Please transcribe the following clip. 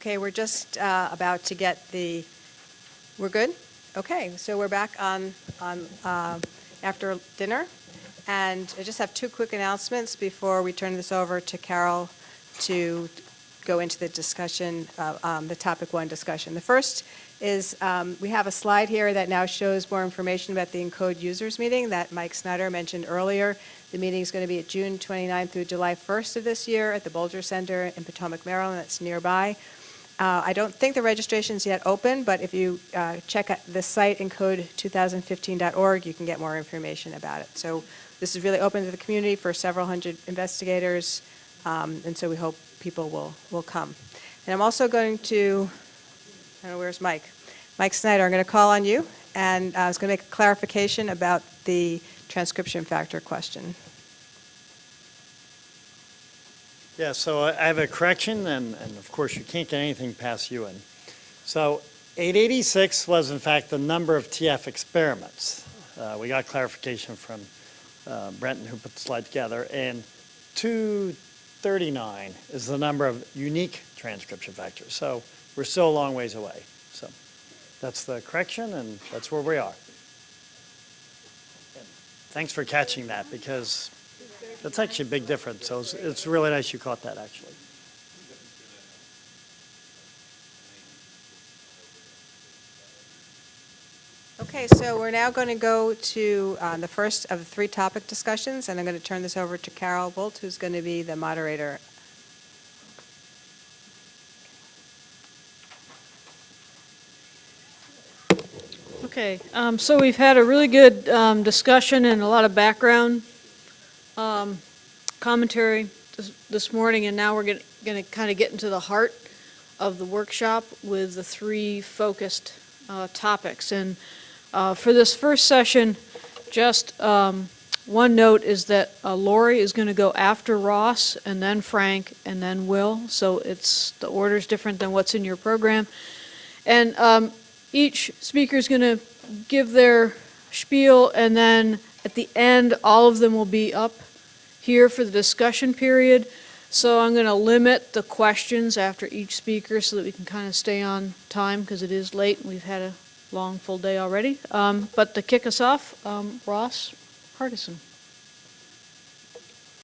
Okay, we're just uh, about to get the, we're good? Okay, so we're back on, on, uh, after dinner. And I just have two quick announcements before we turn this over to Carol to go into the discussion, uh, um, the topic one discussion. The first is, um, we have a slide here that now shows more information about the Encode users meeting that Mike Snyder mentioned earlier. The meeting is going to be at June 29th through July 1st of this year at the Bolger Center in Potomac, Maryland. That's nearby. Uh, I don't think the registration is yet open, but if you uh, check the site encode2015.org, you can get more information about it. So this is really open to the community for several hundred investigators, um, and so we hope people will, will come. And I'm also going to, I don't know, where's Mike? Mike Snyder, I'm going to call on you, and uh, I was going to make a clarification about the transcription factor question. Yeah, so I have a correction, and, and of course, you can't get anything past Ewan. So 886 was in fact the number of TF experiments. Uh, we got clarification from uh, Brenton, who put the slide together, and 239 is the number of unique transcription factors. So we're still a long ways away. So that's the correction, and that's where we are. And Thanks for catching that, because that's actually a big difference, so it's, it's really nice you caught that, actually. Okay, so we're now going to go to uh, the first of the three topic discussions, and I'm going to turn this over to Carol Bult, who's going to be the moderator. Okay, um, so we've had a really good um, discussion and a lot of background um, commentary this, this morning, and now we're going to kind of get into the heart of the workshop with the three focused uh, topics. And uh, for this first session, just um, one note is that uh, Lori is going to go after Ross, and then Frank, and then Will. So it's the order is different than what's in your program. And um, each speaker is going to give their spiel, and then at the end, all of them will be up here for the discussion period. So I'm going to limit the questions after each speaker so that we can kind of stay on time because it is late and we've had a long, full day already. Um, but to kick us off, um, Ross Hardison.